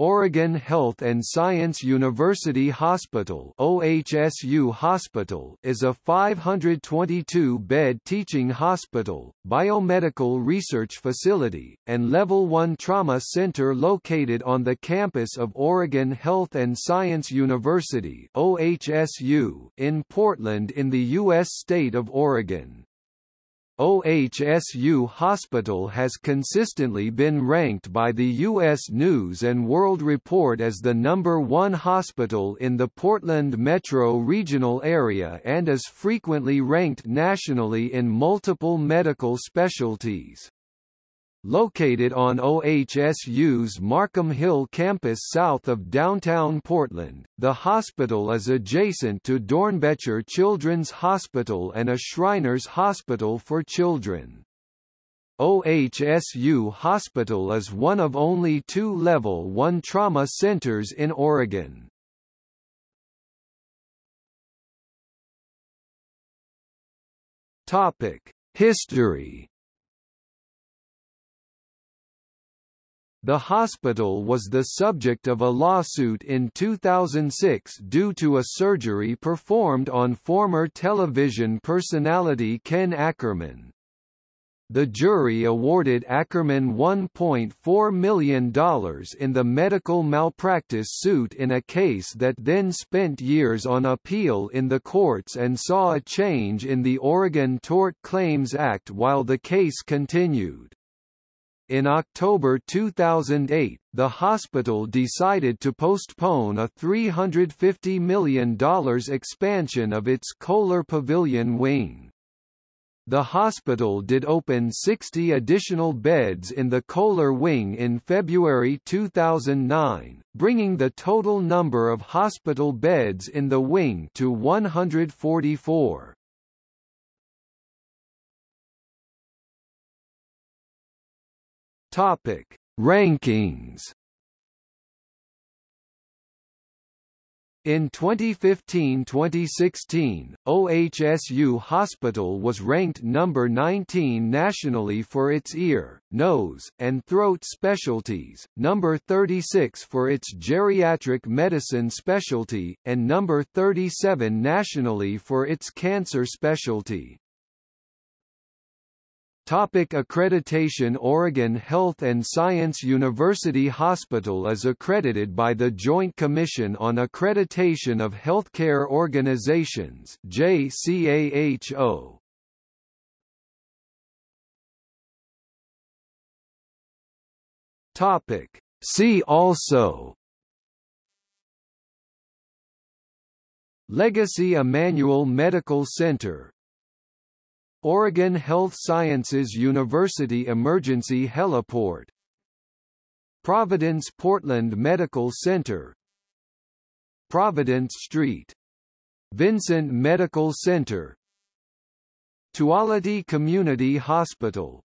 Oregon Health and Science University Hospital OHSU Hospital is a 522-bed teaching hospital, biomedical research facility, and Level 1 trauma center located on the campus of Oregon Health and Science University OHSU in Portland in the U.S. state of Oregon. OHSU Hospital has consistently been ranked by the U.S. News & World Report as the number one hospital in the Portland metro regional area and is frequently ranked nationally in multiple medical specialties. Located on OHSU's Marquam Hill campus south of downtown Portland, the hospital is adjacent to Doernbecher Children's Hospital and a Shriners Hospital for Children. OHSU Hospital is one of only two Level 1 trauma centers in Oregon. History The hospital was the subject of a lawsuit in 2006 due to a surgery performed on former television personality Ken Ackerman. The jury awarded Ackerman $1.4 million in the medical malpractice suit in a case that then spent years on appeal in the courts and saw a change in the Oregon Tort Claims Act while the case continued. In October 2008, the hospital decided to postpone a $350 million expansion of its Kohler Pavilion wing. The hospital did open 60 additional beds in the Kohler wing in February 2009, bringing the total number of hospital beds in the wing to 144. Topic: Rankings. In 2015-2016, OHSU Hospital was ranked number 19 nationally for its ear, nose, and throat specialties, number 36 for its geriatric medicine specialty, and number 37 nationally for its cancer specialty. Topic accreditation Oregon Health and Science University Hospital is accredited by the Joint Commission on Accreditation of Healthcare Organizations JCAHO. Topic See also Legacy Emanuel Medical Center Oregon Health Sciences University Emergency Heliport. Providence Portland Medical Center. Providence Street. Vincent Medical Center. Tuality Community Hospital